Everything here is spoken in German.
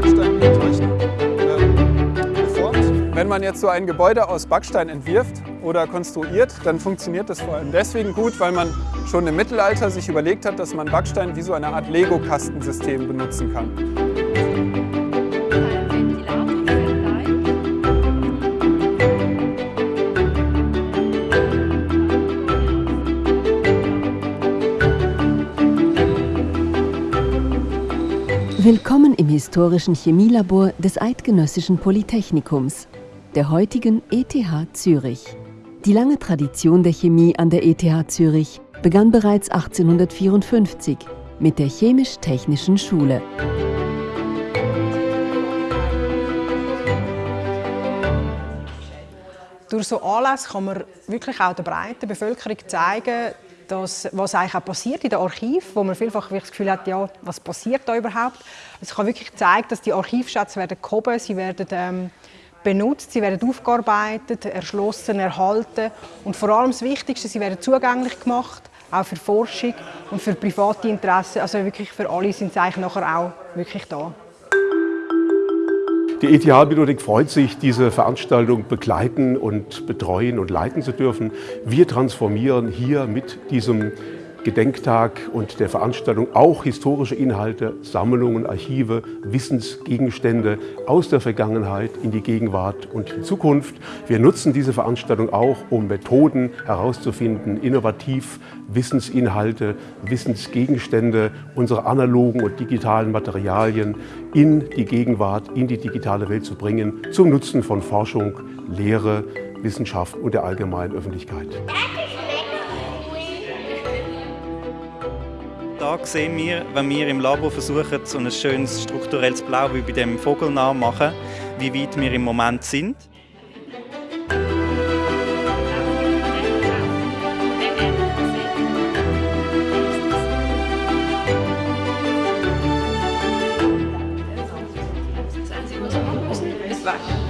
Backstein ähm, geformt. Wenn man jetzt so ein Gebäude aus Backstein entwirft oder konstruiert, dann funktioniert das vor allem deswegen gut, weil man schon im Mittelalter sich überlegt hat, dass man Backstein wie so eine Art Lego-Kastensystem benutzen kann. Willkommen im historischen Chemielabor des Eidgenössischen Polytechnikums, der heutigen ETH Zürich. Die lange Tradition der Chemie an der ETH Zürich begann bereits 1854 mit der Chemisch-Technischen Schule. Durch so Anlässe kann man wirklich auch der breiten Bevölkerung zeigen, das, was eigentlich auch passiert in den Archiven, wo man vielfach das Gefühl hat, ja, was passiert da überhaupt. Also ich kann wirklich zeigen, dass die Archivschätze werden gehoben, sie werden ähm, benutzt, sie werden aufgearbeitet, erschlossen, erhalten und vor allem das Wichtigste, sie werden zugänglich gemacht, auch für Forschung und für private Interessen, also wirklich für alle sind sie eigentlich nachher auch wirklich da. Die ETH-Bibliothek freut sich, diese Veranstaltung begleiten und betreuen und leiten zu dürfen. Wir transformieren hier mit diesem Gedenktag und der Veranstaltung auch historische Inhalte, Sammlungen, Archive, Wissensgegenstände aus der Vergangenheit in die Gegenwart und die Zukunft. Wir nutzen diese Veranstaltung auch, um Methoden herauszufinden, innovativ Wissensinhalte, Wissensgegenstände, unsere analogen und digitalen Materialien in die Gegenwart, in die digitale Welt zu bringen, zum Nutzen von Forschung, Lehre, Wissenschaft und der allgemeinen Öffentlichkeit. Da sehen wir, wenn wir im Labor versuchen, so ein schönes strukturelles Blau wie bei dem Vogel nachmachen, wie weit wir im Moment sind. Ist